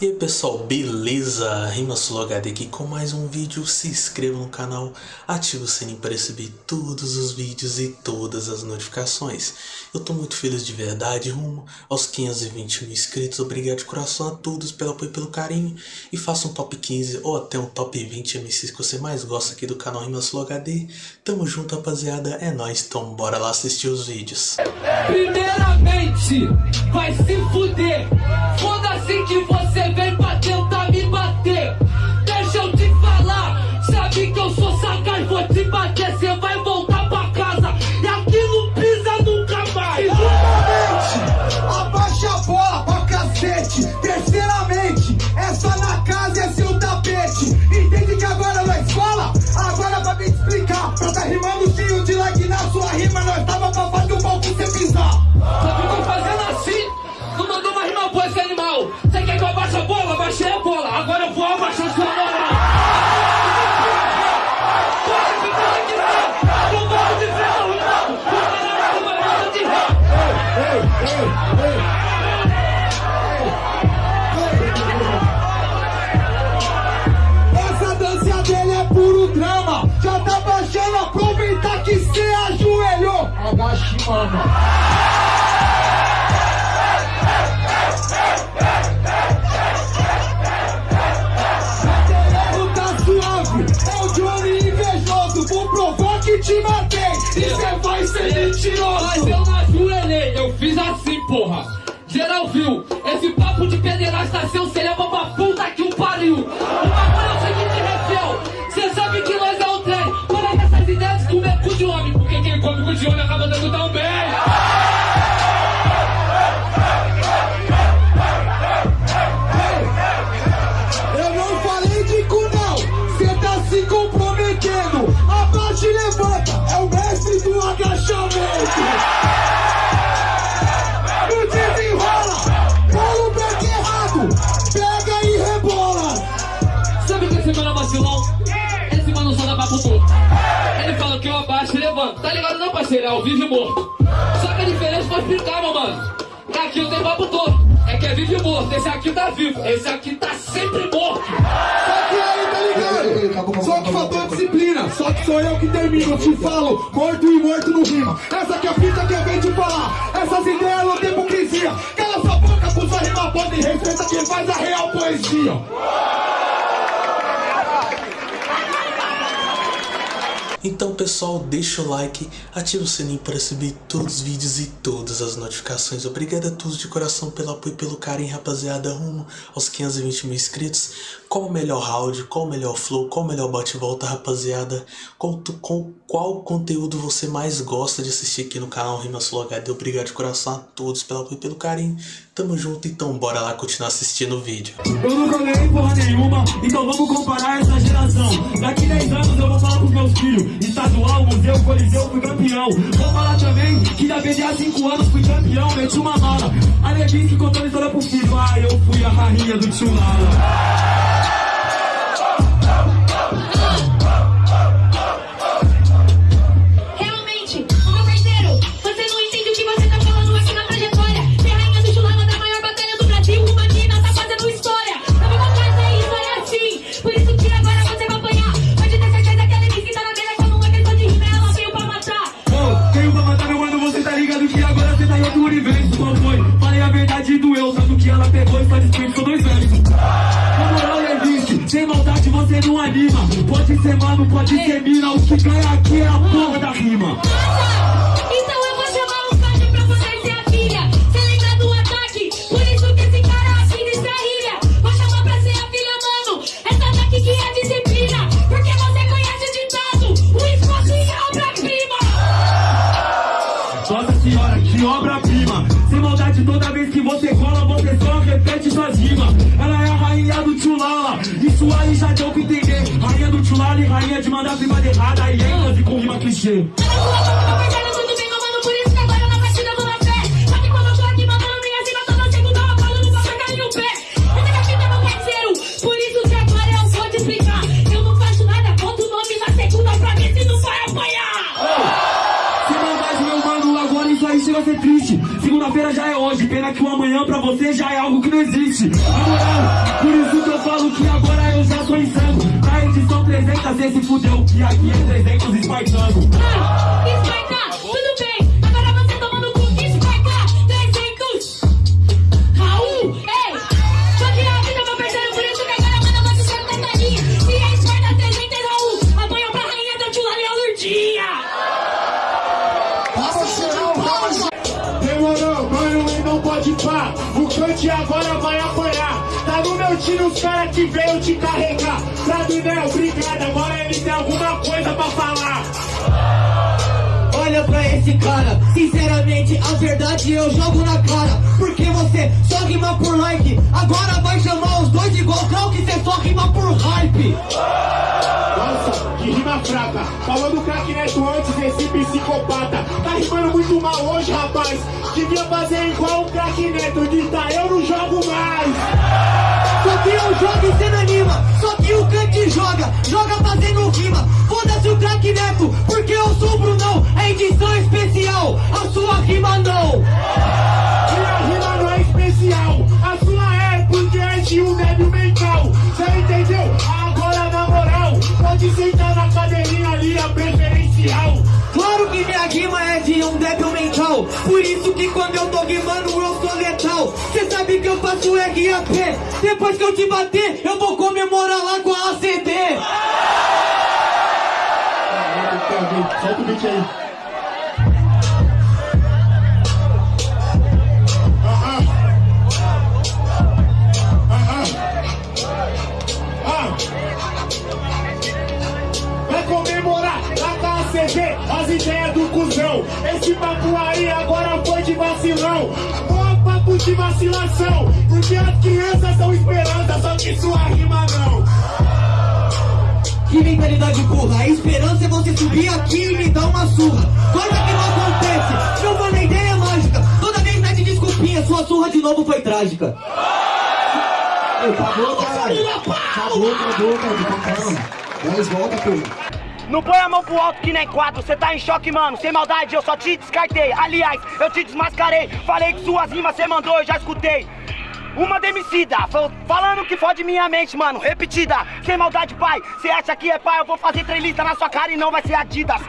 E aí pessoal, beleza? Rimasul HD aqui com mais um vídeo, se inscreva no canal, ative o sininho para receber todos os vídeos e todas as notificações. Eu tô muito feliz de verdade, rumo aos 520 mil inscritos, obrigado de coração a todos pelo apoio e pelo carinho. E faça um top 15 ou até um top 20 MCs que você mais gosta aqui do canal Rimasul HD. Tamo junto rapaziada, é nóis, então bora lá assistir os vídeos. Primeiramente, vai se fuder, foda-se que você Clover. Comprometendo. Abaixa e levanta, é o mestre do agachamento. No desenrola, bola o pé errado, pega e rebola. Sabe que esse mano é vacilão? Esse mano só dá papo torto. Ele fala que eu abaixo e levanto. Tá ligado não, parceiro? É ao vivo e morto. Só que a diferença vou explicar, meu mano. Aqui eu tenho papo torto. É que é vivo e morto. Esse aqui tá vivo. Esse aqui tá sempre morto. Só que aí, tá ligado? Só que faltou disciplina, só que sou eu que termino. Te falo, morto e morto no rima. Essa que é a fita que eu venho te falar. Essas ideias não tem hipocrisia. Cala sua boca, puxa rima pode respeita quem faz a real poesia. Então pessoal, deixa o like, ativa o sininho para receber todos os vídeos e todas as notificações. Obrigado a todos de coração pelo apoio e pelo carinho, rapaziada, rumo aos 520 mil inscritos. Qual o melhor round, qual o melhor flow, qual o melhor bate-volta, rapaziada? Qual, qual, qual conteúdo você mais gosta de assistir aqui no canal Rimas HD? Obrigado de coração a todos pelo apoio e pelo carinho. Tamo junto, então bora lá continuar assistindo o vídeo. Eu nunca ganhei porra nenhuma, então vamos comparar essa geração. Daqui 10 anos eu vou falar pros meus filhos: estadual, museu, coliseu, fui campeão. Vou falar também que da BDA 5 anos fui campeão, meti uma mala. A Levinsky contando história pro filho: ah, eu fui a rainha do tio Lala. Ser mano, pode ser mina, que ganha aqui é a não vai apanhar. Sem maldade, meu mano, agora isso aí chega a ser triste. Segunda Segunda-feira já é hoje, pena que o amanhã pra você já é algo que não existe. Na moral, por isso que eu falo que agora eu já sou insano. Na edição 300 esse fudeu, que aqui é 300 espartano. Ah, Esparta, tudo bem. Agora você tomando cu, Esparta, 300. Raul, ei. Só que a vida, meu parceiro, por isso que agora manda você ser cantadinha. Se é Esparta 300, Raul, apanha pra rainha da Tula Leão Lurdinha. Demorou, mano, e não pode pá. O cante agora vai apanhar. Tá no meu time os caras que veio te carregar. Sabinel, obrigado. Agora ele tem alguma coisa pra falar. Olha pra esse cara, sinceramente, a verdade eu jogo na cara. Porque você só rima por like, agora vai chamar os dois igual Cal que você só rima por hype. Rima fraca. Craque neto antes, esse psicopata. Tá rimando muito mal hoje, rapaz. Devia fazer igual o craque neto. Grita, eu não jogo mais. Só que eu jogo e cê não anima, só que o Kant joga, joga fazendo rima. Foda-se o craque neto, porque eu sou o Brunão, é edição especial, a sua rima não. Rimando eu sou letal. Cê sabe que eu faço RAP, depois que eu te bater, eu vou comemorar lá com a ACD. Solta o beat aí. CV as ideias do cuzão. Esse papo aí agora foi de vacilão. Mó papo de vacilação. Porque as crianças são esperança, só que sua rima não. Que mentalidade burra, a esperança é você subir aqui e me dar uma surra. Coisa que não acontece, mano, a ideia mágica. Toda vez pede desculpinha, sua surra de novo foi trágica. Ei, acabou, caralho. Acabou, acabou, cara. Calma. 10 volta, pô. Não põe a mão pro alto que nem quatro, cê tá em choque, mano. Sem maldade, eu só te descartei. Aliás, eu te desmascarei. Falei que suas rimas cê mandou, eu já escutei. Uma demicida, fal- falando que fode minha mente, mano. Repetida, sem maldade, pai. Cê acha que é pai? Eu vou fazer três listas na sua cara e não vai ser Adidas.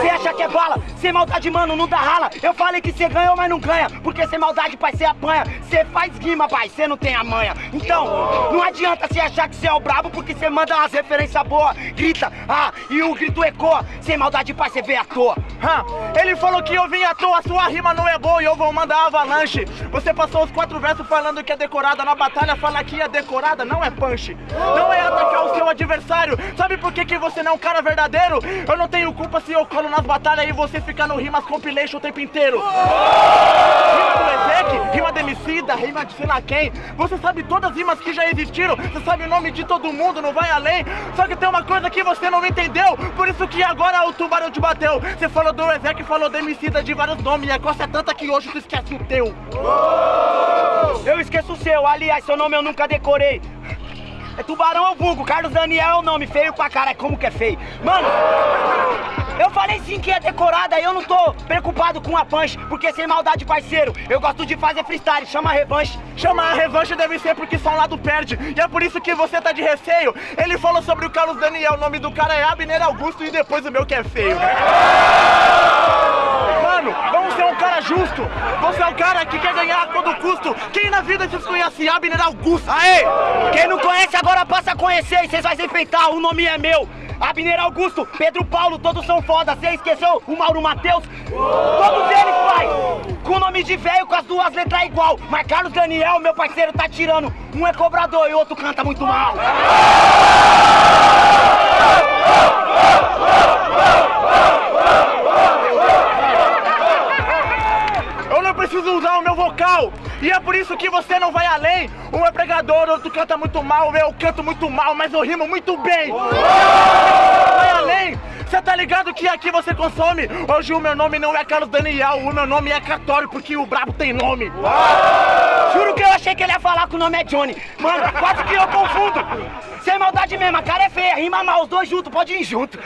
Cê acha que é bala? Sem maldade, mano, não dá rala. Eu falei que cê ganhou, mas não ganha. Porque sem maldade, pai, cê apanha. Cê faz rima, pai, cê não tem a manha. Então, não adianta cê achar que cê é o brabo, porque cê manda umas referências boas. Grita, ah, e o grito ecoa. Sem maldade, pai, cê vê à toa. Hã? Ele falou que eu vim à toa, sua rima não é boa e eu vou mandar avalanche. Você passou os quatro versos falando que é decorada na batalha, fala que é decorada, não é punch. Não é atacar o seu adversário. Sabe por que, que você não é um cara verdadeiro? Eu não tenho culpa se eu colo nas batalhas e você fica no rimas compilation o tempo inteiro. Rima do Ezek, rima de Emicida, rima de sei lá quem. Você sabe todas as rimas que já existiram, você sabe o nome de todo mundo, não vai além. Só que tem uma coisa que você não entendeu, por isso que agora o tubarão te bateu. Você falou do Ezek, falou de Emicida de vários nomes, e a costa é tanta que hoje tu esquece o teu. Eu esqueço o seu, aliás, seu nome eu nunca decorei. É Tubarão ou Vulgo, Carlos Daniel é o nome, feio pra cara, como que é feio. Mano, eu falei sim que é decorada, eu não tô preocupado com a punch, porque sem maldade, parceiro, eu gosto de fazer freestyle, chama a revanche. Chama a revanche deve ser porque só um lado perde. E é por isso que você tá de receio. Ele falou sobre o Carlos Daniel, o nome do cara é Abner Augusto e depois o meu que é feio. Vamos ser um cara justo. Você é um cara que quer ganhar a todo custo. Quem na vida vocês conhece Abner Augusto? Aê! Quem não conhece agora passa a conhecer e vocês vão se enfeitar, o nome é meu. Abner Augusto, Pedro Paulo, todos são foda. Você esqueceu o Mauro Matheus? Todos eles, pai! Com o nome de velho, com as duas letras igual. Mas Carlos Daniel, meu parceiro, tá tirando. Um é cobrador e o outro canta muito mal. Eu não preciso usar o meu vocal. E é por isso que você não vai além. Um é pregador, outro canta muito mal. Eu canto muito mal, mas eu rimo muito bem. Vai além. Você tá ligado que aqui você consome? Hoje o meu nome não é Carlos Daniel, o meu nome é Catório, porque o brabo tem nome. Juro que eu achei que ele ia falar que o nome é Johnny. Mano, quase que eu confundo. Sem maldade mesmo, a cara é feia, rima mal, os dois juntos, pode ir junto.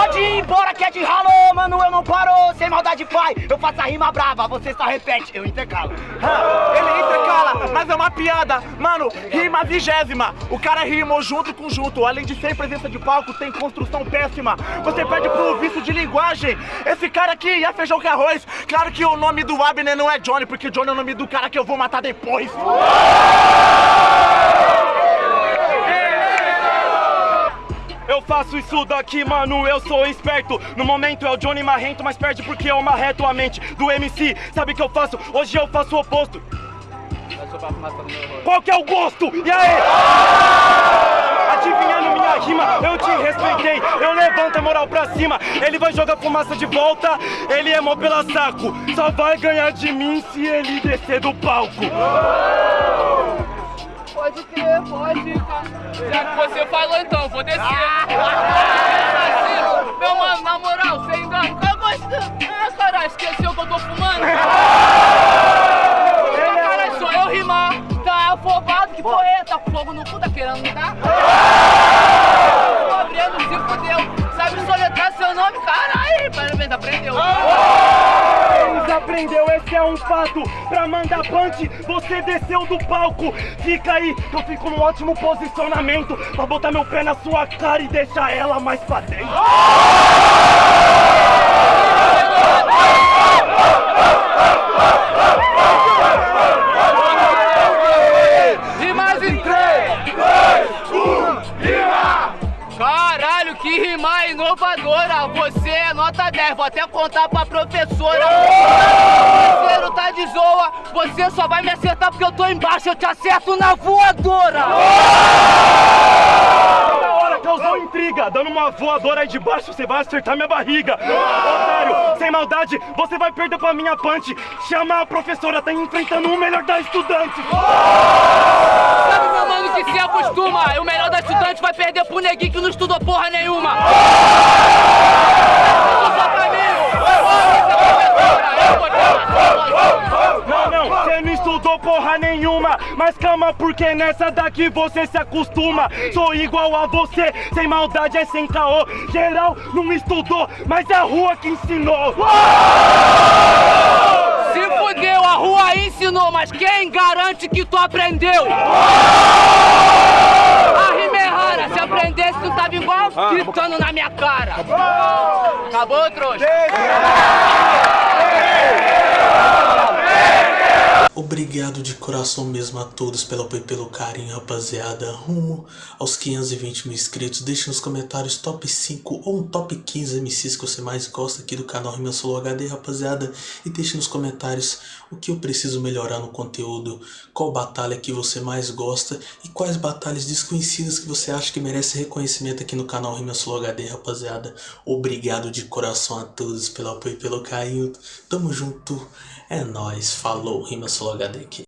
Pode ir embora que é de ralo, mano, eu não paro, sem maldade pai. Eu faço a rima brava, você só repete, eu intercalo. Ah, ele intercala, mas é uma piada. Mano, rima vigésima. O cara rimou junto com junto. Além de ser presença de palco, tem construção péssima. Você perde pro vício de linguagem. Esse cara aqui é feijão com arroz. Claro que o nome do Abner não é Johnny, porque Johnny é o nome do cara que eu vou matar depois. Eu faço isso daqui, mano, eu sou esperto No momento é o Johnny Marrento, mas perde porque eu marreto a mente do MC Sabe o que eu faço? Hoje eu faço o oposto Qual que é o gosto? E aí? Adivinhando minha rima, eu te respeitei Eu levanto a moral pra cima Ele vai jogar fumaça de volta Ele é mó pela saco Só vai ganhar de mim se ele descer do palco Pode crer, pode. Já que você falou então, vou descer. Meu mano, na moral, sem engano, eu gosto. Ah, caralho, esqueceu que eu tô fumando? Caralho, sou eu rimar. Tá afobado, que é? Tá com fogo no cu, tá querendo me dar? Tô abrindo, se fudeu. Sabe soletrar seu nome? Caralho, parabéns, aprendeu. Aprendeu, esse é um fato. Pra mandar punch, você desceu do palco. Fica aí, eu fico num ótimo posicionamento. Pra botar meu pé na sua cara e deixar ela mais pra dentro que rima inovadora! Você é nota 10, vou até contar pra professora. Parceiro, tá de zoa, você só vai me acertar porque eu tô embaixo, eu te acerto na voadora! Toda hora causou intriga Dando uma voadora aí de baixo, você vai acertar minha barriga Otário, sem maldade, você vai perder pra minha punch Chama a professora, tá enfrentando o melhor da estudante Sabe, meu mano, que se acostuma? O melhor vai perder pro neguinho que não estudou porra nenhuma! Não, não, você não estudou porra nenhuma Mas calma, porque nessa daqui você se acostuma Sou igual a você, sem maldade é sem caô Geral não estudou, mas é a rua que ensinou Se fudeu, a rua ensinou, mas quem garante que tu aprendeu? A rima é rara, se tava igual gritando na minha cara. Acabou, trouxa? Obrigado de coração mesmo a todos pelo apoio e pelo carinho, rapaziada. Rumo aos 520 mil inscritos. Deixe nos comentários top 5 ou um top 15 MCs que você mais gosta aqui do canal Rima Solo HD, rapaziada. E deixe nos comentários o que eu preciso melhorar no conteúdo, qual batalha que você mais gosta e quais batalhas desconhecidas que você acha que merece reconhecimento aqui no canal Rima Solo HD, rapaziada. Obrigado de coração a todos pelo apoio e pelo carinho. Tamo junto. É nóis. Falou. Rima Solo HD aqui.